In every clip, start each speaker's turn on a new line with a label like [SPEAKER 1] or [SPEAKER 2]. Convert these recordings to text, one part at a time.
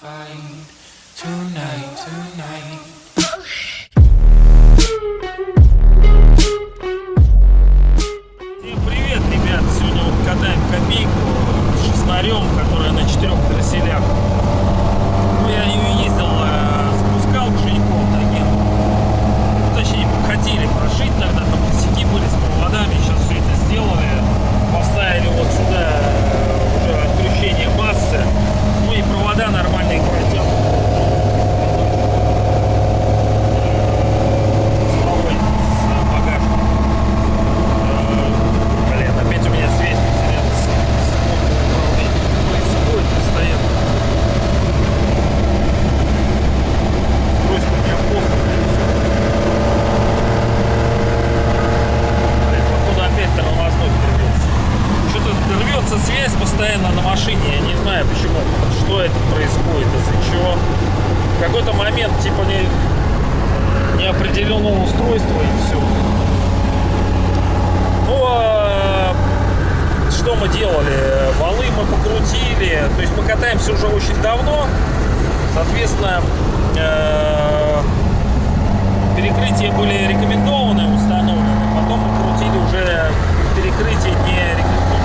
[SPEAKER 1] find tonight, tonight.
[SPEAKER 2] Связь постоянно на машине. Я не знаю почему. Что это происходит, из-за чего. В какой-то момент типа не, неопределенного устройства и все. Ну, а что мы делали? Валы мы покрутили. То есть мы катаемся уже очень давно. Соответственно, э, перекрытия были рекомендованы, установлены. Потом мы крутили уже перекрытия не рекомендованы.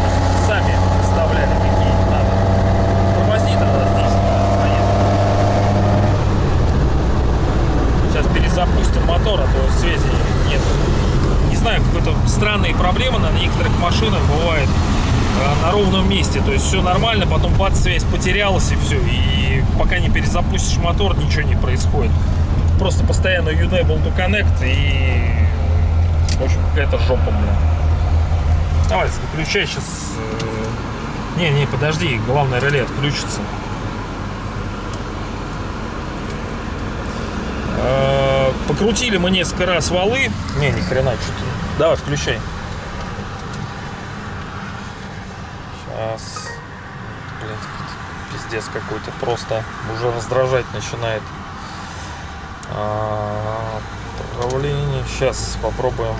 [SPEAKER 2] Сами вставляли какие надо. Тормозни тогда здесь. поедем. Сейчас перезапустим мотор, а то связи нет не знаю, какой-то странные проблемы на некоторых машинах бывает э, на ровном месте. То есть все нормально, потом бац, связь потерялась и все. И пока не перезапустишь мотор, ничего не происходит. Просто постоянно Unable to Connect и в общем какая-то жопа, бля. Давай, выключай сейчас. Не, не, подожди, главное реле отключится. Э, Покрутили мы несколько раз валы. Не, ни хрена, что-то. Давай, включай. Сейчас. Блин, какой-то пиздец какой-то. Просто уже раздражать начинает. А, Управление. Сейчас попробуем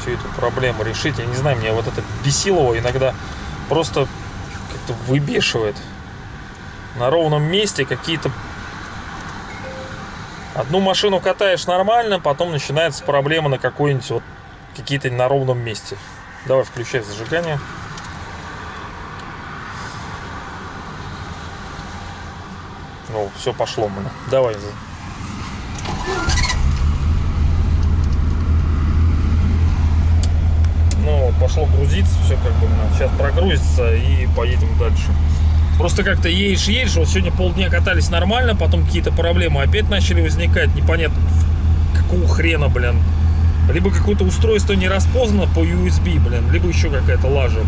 [SPEAKER 2] всю эту проблему решить. Я не знаю, мне вот это бесилово иногда просто как-то выбешивает. На ровном месте какие-то Одну машину катаешь нормально, потом начинается проблема на какой-нибудь вот какие-то на ровном месте. Давай включай зажигание. Все пошло, мы. Давай. Ну, пошло грузиться, все как бы сейчас прогрузится и поедем дальше. Просто как-то едешь, едешь, вот сегодня полдня катались нормально, потом какие-то проблемы опять начали возникать, непонятно какого хрена, блин. Либо какое-то устройство не распознано по USB, блин, либо еще какая-то лажа.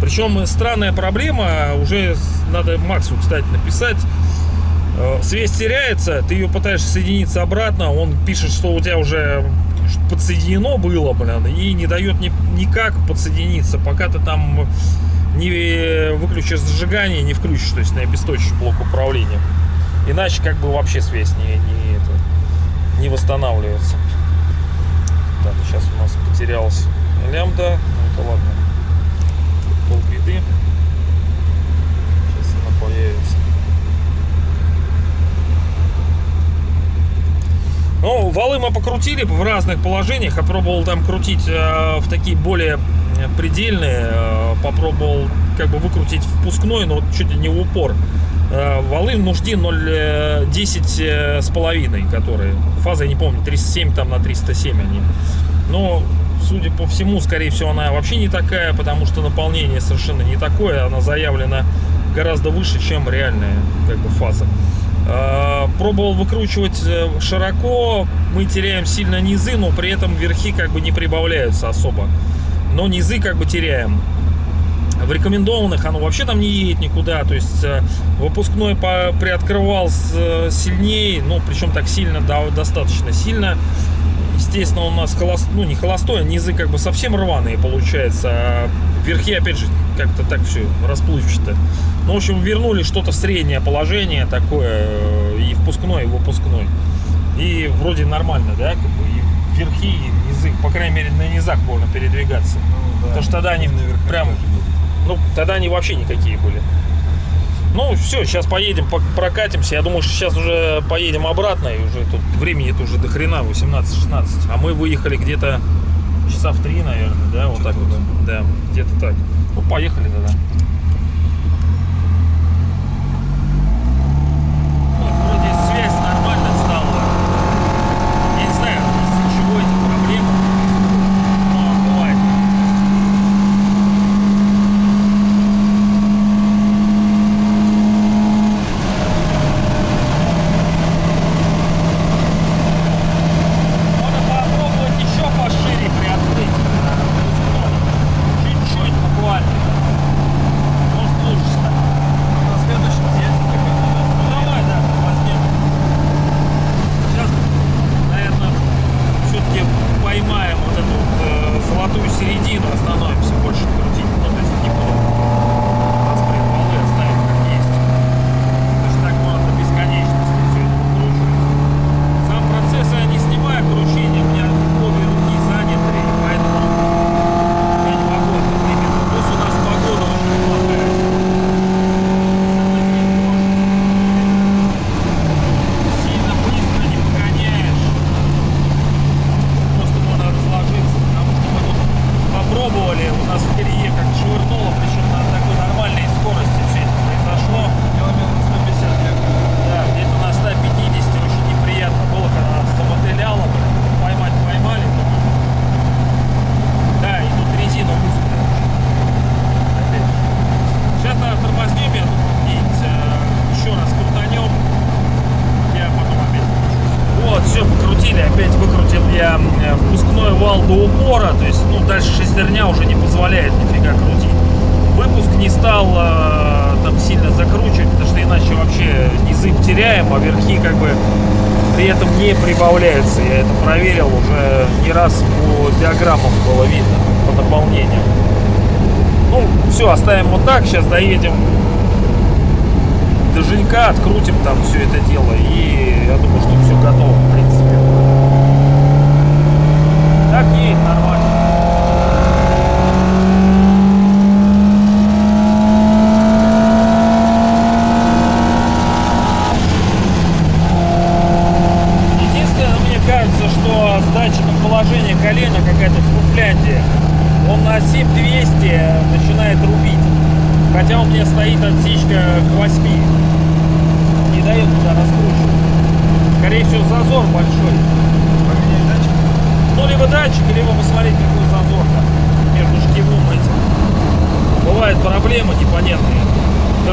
[SPEAKER 2] Причем странная проблема, уже надо Максу, кстати, написать. Э, Связь теряется, ты ее пытаешься соединиться обратно, он пишет, что у тебя уже подсоединено было, блин, и не дает ни, никак подсоединиться, пока ты там не выключишь зажигание, не включишь, то есть не обесточишь блок управления. Иначе как бы вообще связь не, не, это, не восстанавливается. Так, сейчас у нас потерялась лямбда. Ну это ладно. Полбеды. Сейчас она появится. Валы мы покрутили в разных положениях. Я пробовал там крутить э, в такие более предельные. Э, попробовал как бы выкрутить впускной, но чуть ли не в упор. Э, валы нужди 0,10 э, с половиной, которые. Фаза, я не помню, 307 там на 307 они. Но, судя по всему, скорее всего, она вообще не такая, потому что наполнение совершенно не такое. Она заявлена гораздо выше, чем реальная как бы, фаза. Пробовал выкручивать широко, мы теряем сильно низы, но при этом верхи как бы не прибавляются особо. Но низы как бы теряем. В рекомендованных оно вообще там не едет никуда, то есть выпускной приоткрывал сильнее, ну причем так сильно, да, достаточно сильно. Естественно, у нас холост, ну не холостой, а низы как бы совсем рваные получается, а верхи опять же как-то так все расплывчато. Ну, в общем, вернули что-то в среднее положение такое, э, и впускной, и выпускной. И вроде нормально, да, как бы, и верхи, и низы, по крайней мере, на низах можно передвигаться. Ну, да, Потому что тогда они прям, ну, тогда они вообще никакие были. Ну, все, сейчас поедем, прокатимся. Я думаю, что сейчас уже поедем обратно, и уже тут времени это уже до хрена, 18-16. А мы выехали где-то часа в три, наверное, да, вот так вот. Да, где-то так. Ну, поехали тогда. как бы при этом не прибавляется. Я это проверил уже не раз по диаграммам было видно, по наполнению. Ну, все, оставим вот так. Сейчас доедем до жилька, открутим там все это дело. И я думаю, что все готово, в принципе. Так едет нормально.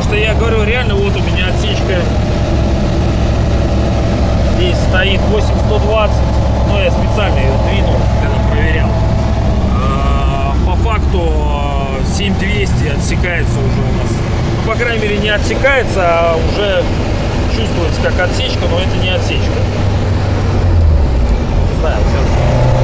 [SPEAKER 2] что я говорю, реально вот у меня отсечка здесь стоит 8120, но ну, я специально ее двинул, когда проверял. А, по факту 7200 отсекается уже у нас. Ну, по крайней мере, не отсекается, а уже чувствуется как отсечка, но это не отсечка. Не знаю, сейчас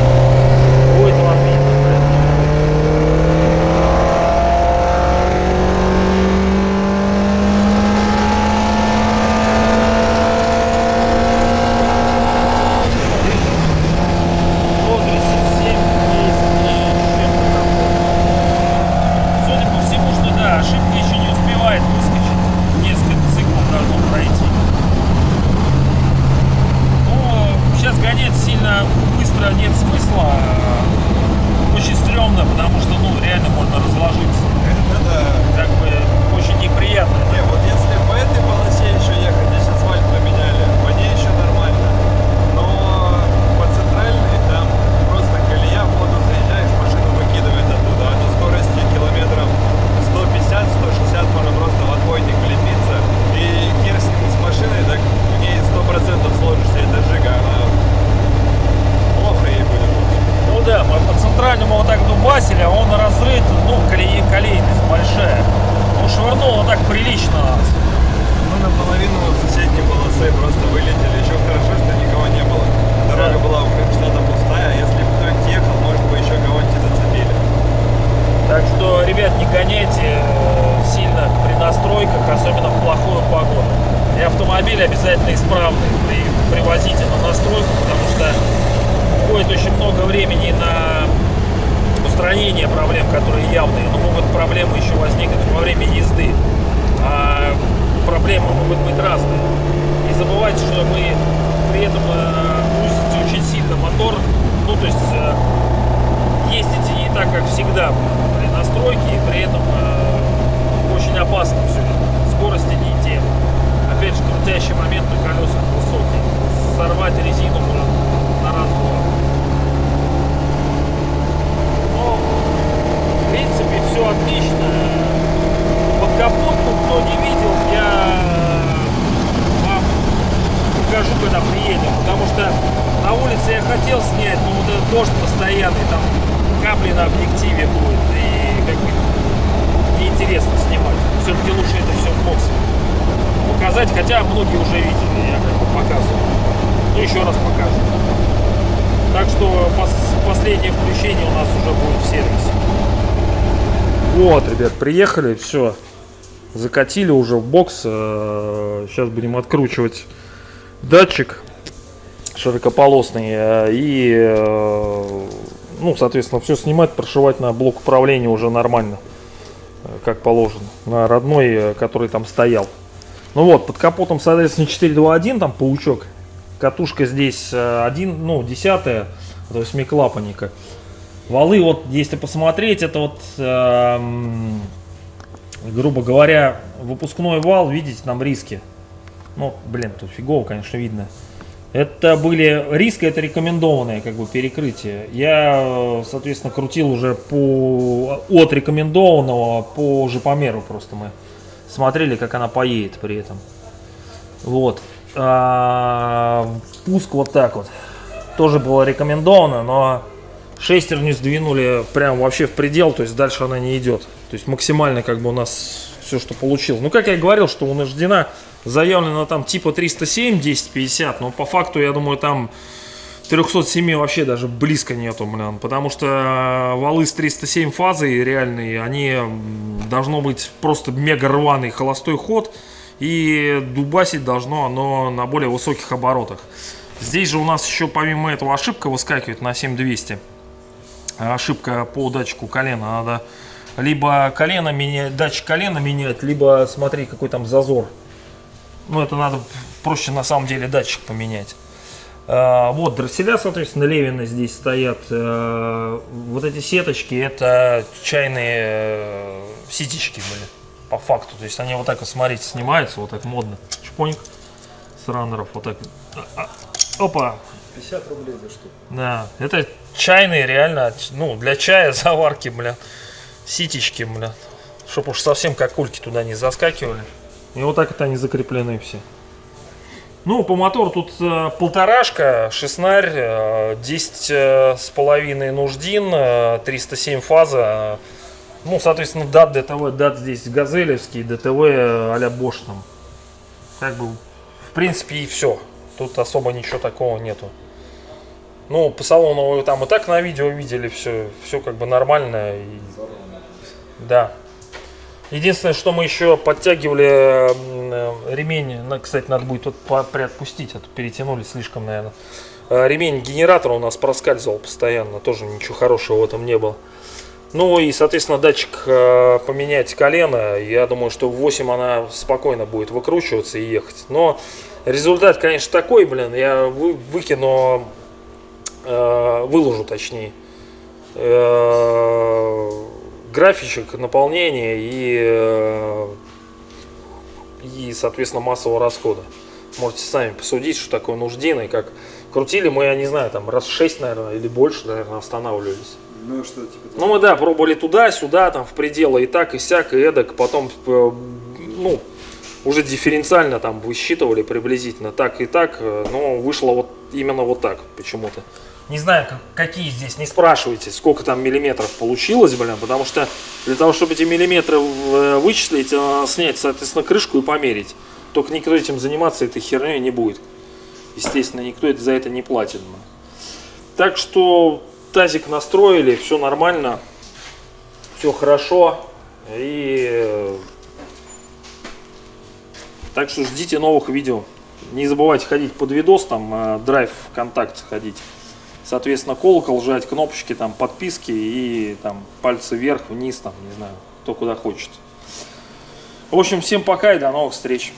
[SPEAKER 3] швырнуло так
[SPEAKER 2] прилично нас.
[SPEAKER 3] Ну, наполовину соседней полосы просто вылетели. Еще хорошо, что никого не было. Дорога
[SPEAKER 2] да.
[SPEAKER 3] была что-то пустая. А если бы кто-нибудь ехал, может бы еще кого-нибудь зацепили.
[SPEAKER 2] Так что, ребят, не гоняйте э, сильно при настройках, особенно в плохую погоду. И автомобиль обязательно исправный при, привозите на настройку, потому что уходит очень много времени на устранение проблем, которые явные, но могут проблемы еще возникнуть во время езды. А проблемы могут быть разные. Не забывайте, что мы при этом э, грузите очень сильно мотор. Ну, то есть э, ездите не так, как всегда при настройке, и при этом э, очень опасно все это. Скорости не те. Опять же, крутящий момент на колесах высокий. Сорвать резину можно. Еще раз покажу. Так что пос- последнее включение у нас уже будет в сервисе. Вот, ребят, приехали, все. Закатили уже в бокс. Э, Сейчас будем откручивать датчик широкополосный. э, И, э, ну, соответственно, все снимать, прошивать на блок управления уже нормально. э, Как положено. На родной, э, который там стоял. Ну вот, под капотом, соответственно, 421, там паучок. Катушка здесь 1, ну, десятая, то есть восьмиклапанника. Валы, вот, если посмотреть, это вот, эм, грубо говоря, выпускной вал, видите, там риски. Ну, блин, тут фигово, конечно, видно. Это были риски, это рекомендованное как бы перекрытие. Я, э, соответственно, крутил уже по от рекомендованного по жопомеру просто мы смотрели, как она поедет при этом. Вот. А, Пуск вот так вот. Тоже было рекомендовано, но шестерню сдвинули прям вообще в предел, то есть дальше она не идет. То есть максимально как бы у нас все, что получилось. Ну, как я и говорил, что у Наждена заявлено там типа 307, 1050, но по факту, я думаю, там 307 вообще даже близко нету, блин, потому что валы с 307 фазой реальные, они должно быть просто мега рваный холостой ход, и дубасить должно оно на более высоких оборотах. Здесь же у нас еще помимо этого ошибка выскакивает на 7200. Ошибка по датчику колена. Надо либо колено менять, датчик колена менять, либо смотри, какой там зазор. Ну, это надо проще на самом деле датчик поменять. А, Вот, дросселя, соответственно, Левины здесь стоят. А, Вот эти сеточки, это чайные э, ситечки были, по факту. То есть они вот так вот, смотрите, снимаются, вот так модно. Чпоник с раннеров, вот так. А, а, Опа,
[SPEAKER 3] 50 рублей за штуку.
[SPEAKER 2] да, это чайные реально, ну, для чая заварки, бля, ситечки, бля, чтоб уж совсем как кульки туда не заскакивали. И вот так это они закреплены все. Ну, по мотору тут э, полторашка, шестнарь, э, 10 э, с половиной нуждин, э, 307 фаза. э, ну, соответственно, дат ДТВ, дат здесь газелевский, ДТВ э, а-ля Bosch там. Как бы, в принципе, и все. Тут особо ничего такого нету. Ну, по салону вы там и так на видео видели все, все как бы нормально. И... Да. Единственное, что мы еще подтягивали м, э, ремень, на- кстати, надо будет по- приотпустить, а то перетянули слишком, наверное. Э, Ремень генератора у нас проскальзывал постоянно, тоже ничего хорошего в этом не было. Ну и, соответственно, датчик э, поменять колено, я думаю, что в 8 она спокойно будет выкручиваться и ехать. Но результат, конечно, такой, блин, я вы- выкину, э, выложу точнее, э, графичек наполнения и, и, соответственно, массового расхода. Можете сами посудить, что такое нуждина и как крутили мы, я не знаю, там раз 6, наверное, или больше, наверное, останавливались.
[SPEAKER 3] Ну что, типа,
[SPEAKER 2] Ну, мы, да, пробовали туда-сюда, там, в пределы и так, и сяк, и эдак, потом, э, ну, уже дифференциально там высчитывали приблизительно так и так, э, но вышло вот именно вот так почему-то. Не знаю, как- какие здесь, не спрашивайте, сколько там миллиметров получилось, блин, потому что для того, чтобы эти миллиметры э, вычислить, надо снять, соответственно, крышку и померить. Только никто этим заниматься этой херней не будет. Естественно, никто это- за это не платит. Так что тазик настроили, все нормально, все хорошо. И э, так что ждите новых видео. Не забывайте ходить под видос, там э, драйв ВКонтакте ходить. Соответственно, колокол жать, кнопочки, там подписки и там пальцы вверх, вниз, там, не знаю, кто куда хочет. В общем, всем пока и до новых встреч.